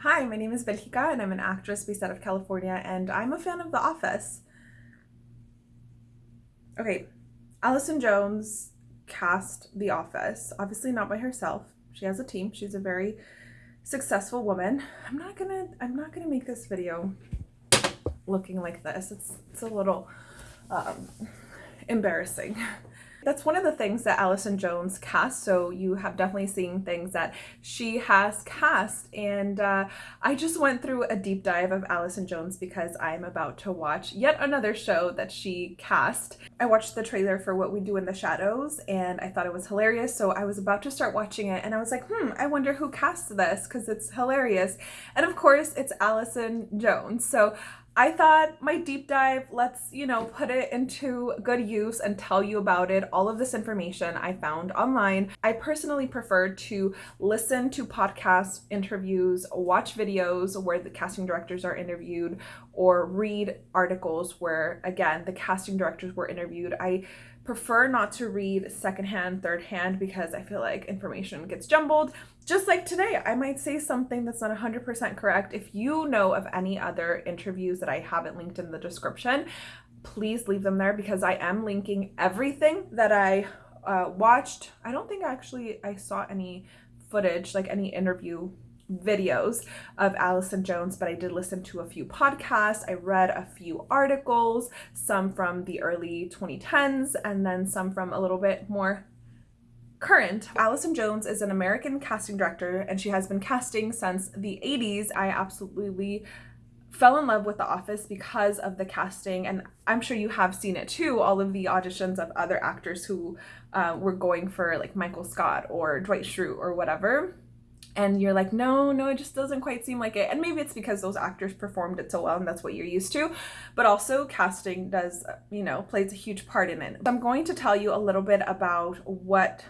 Hi, my name is Belgica and I'm an actress based out of California and I'm a fan of The Office. Okay, Allison Jones cast The Office, obviously not by herself. She has a team. She's a very successful woman. I'm not gonna I'm not gonna make this video looking like this. It's it's a little um, embarrassing that's one of the things that Allison Jones cast. So you have definitely seen things that she has cast. And uh, I just went through a deep dive of Allison Jones because I'm about to watch yet another show that she cast. I watched the trailer for What We Do in the Shadows and I thought it was hilarious. So I was about to start watching it and I was like, hmm, I wonder who cast this because it's hilarious. And of course, it's Allison Jones. So I thought my deep dive, let's, you know, put it into good use and tell you about it. All of this information I found online. I personally prefer to listen to podcasts, interviews, watch videos where the casting directors are interviewed, or read articles where, again, the casting directors were interviewed. I prefer not to read secondhand, third hand because I feel like information gets jumbled. Just like today, I might say something that's not 100% correct. If you know of any other interviews that I haven't linked in the description, please leave them there because I am linking everything that I uh, watched. I don't think actually I saw any footage, like any interview videos of Allison Jones, but I did listen to a few podcasts. I read a few articles, some from the early 2010s and then some from a little bit more current. Allison Jones is an American casting director and she has been casting since the 80s. I absolutely fell in love with The Office because of the casting and I'm sure you have seen it too, all of the auditions of other actors who uh, were going for like Michael Scott or Dwight Schrute or whatever and you're like, no, no, it just doesn't quite seem like it. And maybe it's because those actors performed it so well and that's what you're used to. But also casting does, you know, plays a huge part in it. I'm going to tell you a little bit about what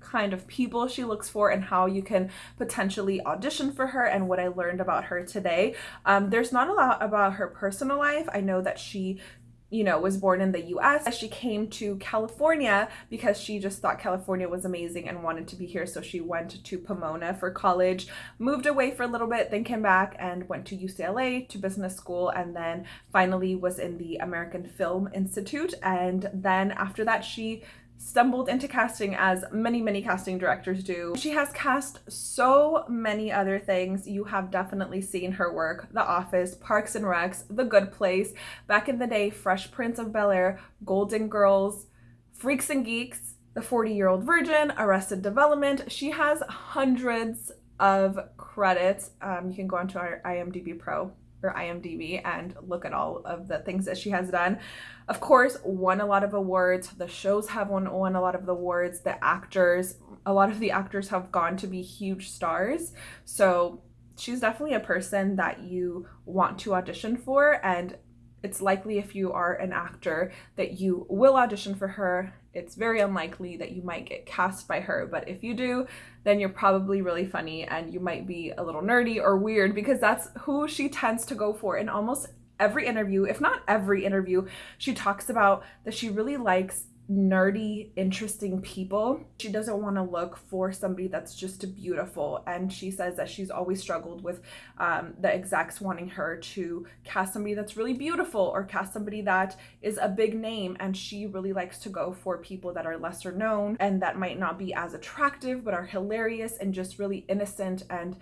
kind of people she looks for and how you can potentially audition for her and what I learned about her today. Um, there's not a lot about her personal life. I know that she you know, was born in the US. She came to California because she just thought California was amazing and wanted to be here. So she went to Pomona for college, moved away for a little bit, then came back and went to UCLA to business school, and then finally was in the American Film Institute. And then after that, she stumbled into casting as many, many casting directors do. She has cast so many other things. You have definitely seen her work. The Office, Parks and Recs, The Good Place, back in the day, Fresh Prince of Bel-Air, Golden Girls, Freaks and Geeks, The 40-Year-Old Virgin, Arrested Development. She has hundreds of credits. Um, you can go onto our IMDb Pro or IMDb and look at all of the things that she has done. Of course, won a lot of awards. The shows have won, won a lot of the awards. The actors, a lot of the actors have gone to be huge stars. So she's definitely a person that you want to audition for and it's likely if you are an actor that you will audition for her. It's very unlikely that you might get cast by her, but if you do, then you're probably really funny and you might be a little nerdy or weird because that's who she tends to go for in almost every interview, if not every interview. She talks about that she really likes nerdy, interesting people. She doesn't want to look for somebody that's just beautiful. And she says that she's always struggled with um, the execs wanting her to cast somebody that's really beautiful or cast somebody that is a big name. And she really likes to go for people that are lesser known and that might not be as attractive, but are hilarious and just really innocent and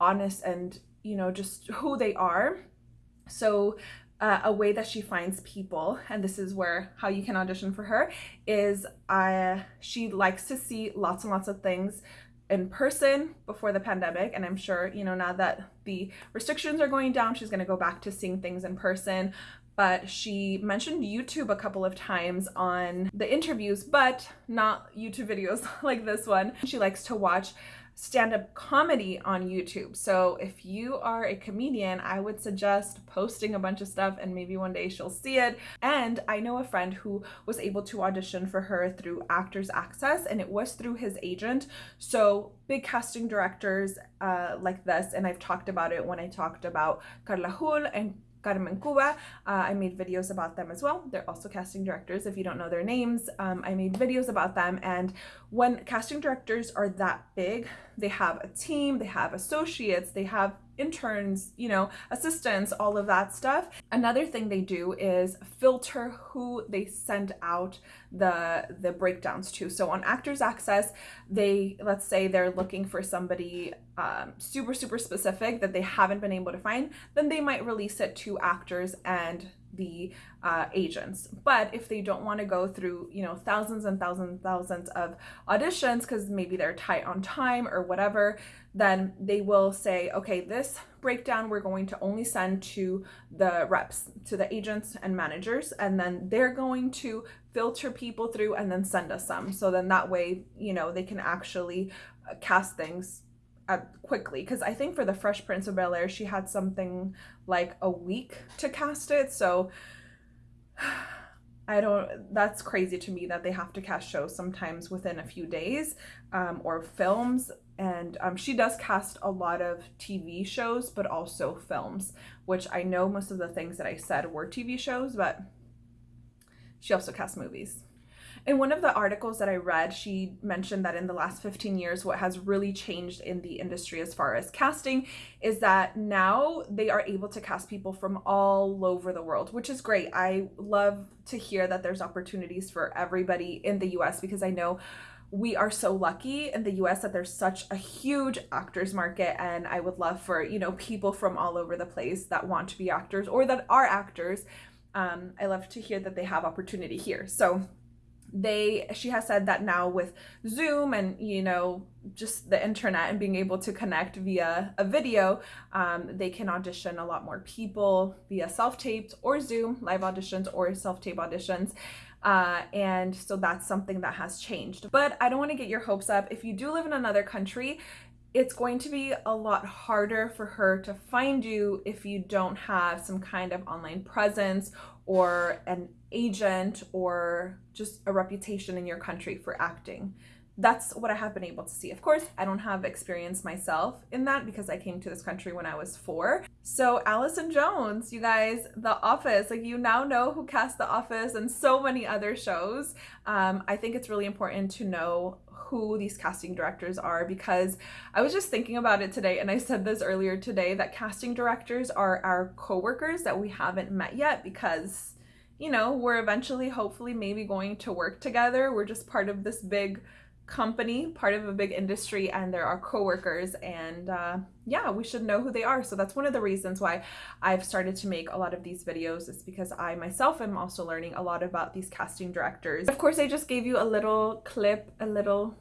honest and, you know, just who they are. So uh, a way that she finds people, and this is where how you can audition for her, is uh, she likes to see lots and lots of things in person before the pandemic and I'm sure you know now that the restrictions are going down she's going to go back to seeing things in person. But she mentioned YouTube a couple of times on the interviews but not YouTube videos like this one. She likes to watch stand-up comedy on YouTube. So if you are a comedian, I would suggest posting a bunch of stuff and maybe one day she'll see it. And I know a friend who was able to audition for her through Actors Access and it was through his agent. So big casting directors uh, like this, and I've talked about it when I talked about Carla Hool and Carmen Cuba. Uh, I made videos about them as well. They're also casting directors. If you don't know their names, um, I made videos about them. And when casting directors are that big, they have a team, they have associates, they have interns, you know, assistants, all of that stuff. Another thing they do is filter who they send out the the breakdowns to. So on Actors Access, they let's say they're looking for somebody um, super super specific that they haven't been able to find, then they might release it to actors and the uh, agents. But if they don't want to go through, you know, thousands and thousands and thousands of auditions because maybe they're tight on time or whatever, then they will say, okay, this breakdown we're going to only send to the reps, to the agents and managers, and then they're going to filter people through and then send us some. So then that way, you know, they can actually uh, cast things uh, quickly because I think for the Fresh Prince of Bel Air, she had something like a week to cast it. So I don't, that's crazy to me that they have to cast shows sometimes within a few days um, or films. And um, she does cast a lot of TV shows, but also films, which I know most of the things that I said were TV shows, but she also casts movies. In one of the articles that I read, she mentioned that in the last 15 years, what has really changed in the industry as far as casting is that now they are able to cast people from all over the world, which is great. I love to hear that there's opportunities for everybody in the US because I know we are so lucky in the US that there's such a huge actors market and I would love for, you know, people from all over the place that want to be actors or that are actors. Um, I love to hear that they have opportunity here. So they she has said that now with zoom and you know just the internet and being able to connect via a video um, they can audition a lot more people via self-taped or zoom live auditions or self-tape auditions. Uh, and so that's something that has changed. But i don't want to get your hopes up. If you do live in another country it's going to be a lot harder for her to find you if you don't have some kind of online presence or an agent or just a reputation in your country for acting. That's what I have been able to see. Of course, I don't have experience myself in that because I came to this country when I was four. So Allison Jones, you guys, The Office, like you now know who cast The Office and so many other shows. Um, I think it's really important to know who these casting directors are because I was just thinking about it today and I said this earlier today that casting directors are our coworkers that we haven't met yet because you know, we're eventually hopefully maybe going to work together. We're just part of this big company, part of a big industry, and there are coworkers, and uh, yeah, we should know who they are. So that's one of the reasons why I've started to make a lot of these videos is because I myself am also learning a lot about these casting directors. Of course, I just gave you a little clip, a little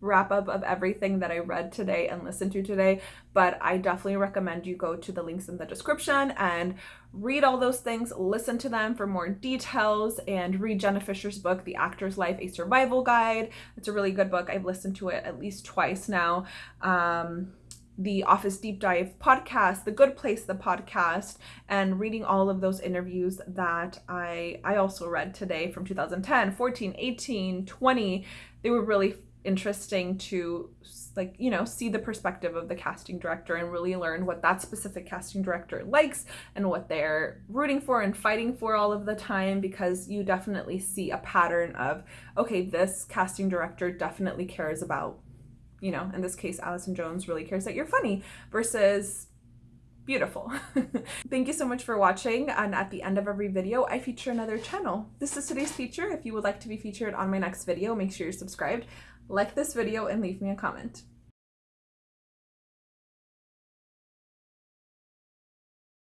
wrap up of everything that I read today and listened to today, but I definitely recommend you go to the links in the description and read all those things, listen to them for more details, and read Jenna Fischer's book, The Actor's Life, A Survival Guide. It's a really good book. I've listened to it at least twice now. Um, the Office Deep Dive podcast, The Good Place, the podcast, and reading all of those interviews that I I also read today from 2010, 14, 18, 20. They were really interesting to like you know see the perspective of the casting director and really learn what that specific casting director likes and what they're rooting for and fighting for all of the time because you definitely see a pattern of okay this casting director definitely cares about you know in this case Allison Jones really cares that you're funny versus beautiful. Thank you so much for watching and at the end of every video I feature another channel. This is today's feature. If you would like to be featured on my next video make sure you're subscribed like this video and leave me a comment.